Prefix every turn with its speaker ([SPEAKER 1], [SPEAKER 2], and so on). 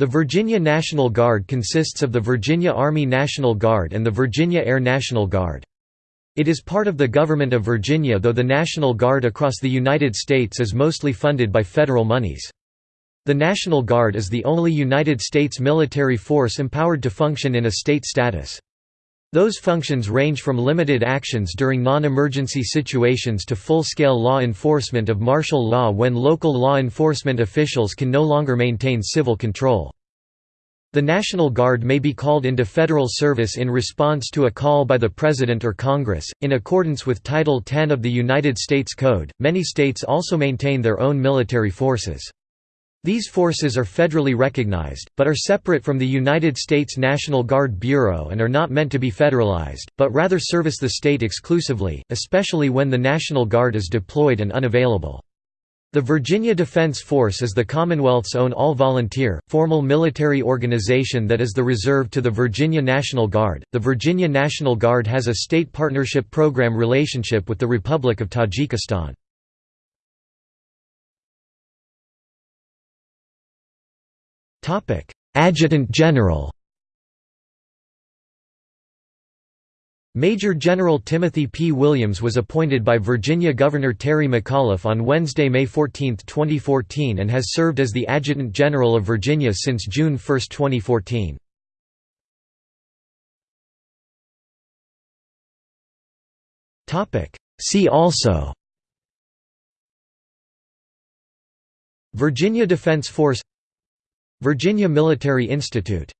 [SPEAKER 1] The Virginia National Guard consists of the Virginia Army National Guard and the Virginia Air National Guard. It is part of the government of Virginia though the National Guard across the United States is mostly funded by federal monies. The National Guard is the only United States military force empowered to function in a state status. Those functions range from limited actions during non-emergency situations to full-scale law enforcement of martial law when local law enforcement officials can no longer maintain civil control. The National Guard may be called into federal service in response to a call by the President or Congress. In accordance with Title 10 of the United States Code, many states also maintain their own military forces. These forces are federally recognized, but are separate from the United States National Guard Bureau and are not meant to be federalized, but rather service the state exclusively, especially when the National Guard is deployed and unavailable. The Virginia Defense Force is the Commonwealth's own all-volunteer, formal military organization that is the reserve to the Virginia National Guard. The Virginia National Guard has a state partnership program relationship with the Republic of Tajikistan. Adjutant General Major General Timothy P. Williams was appointed by Virginia Governor Terry McAuliffe on Wednesday, May 14, 2014 and has served as the Adjutant General of Virginia since June 1, 2014. See also Virginia Defense Force Virginia Military Institute